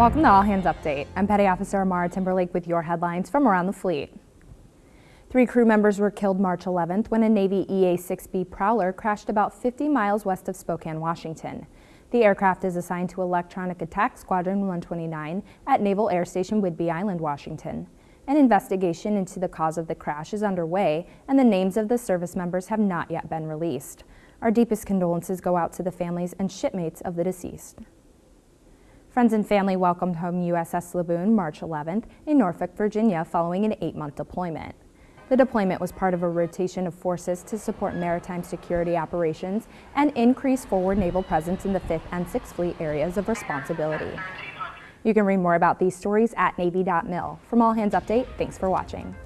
Welcome to All Hands Update. I'm Petty Officer Amara Timberlake with your headlines from around the fleet. Three crew members were killed March 11th when a Navy EA-6B Prowler crashed about 50 miles west of Spokane, Washington. The aircraft is assigned to Electronic Attack Squadron 129 at Naval Air Station Whidbey Island, Washington. An investigation into the cause of the crash is underway, and the names of the service members have not yet been released. Our deepest condolences go out to the families and shipmates of the deceased. Friends and family welcomed home USS Laboon March 11th in Norfolk, Virginia following an eight-month deployment. The deployment was part of a rotation of forces to support maritime security operations and increase forward naval presence in the 5th and 6th Fleet areas of responsibility. You can read more about these stories at Navy.mil. From All Hands Update, thanks for watching.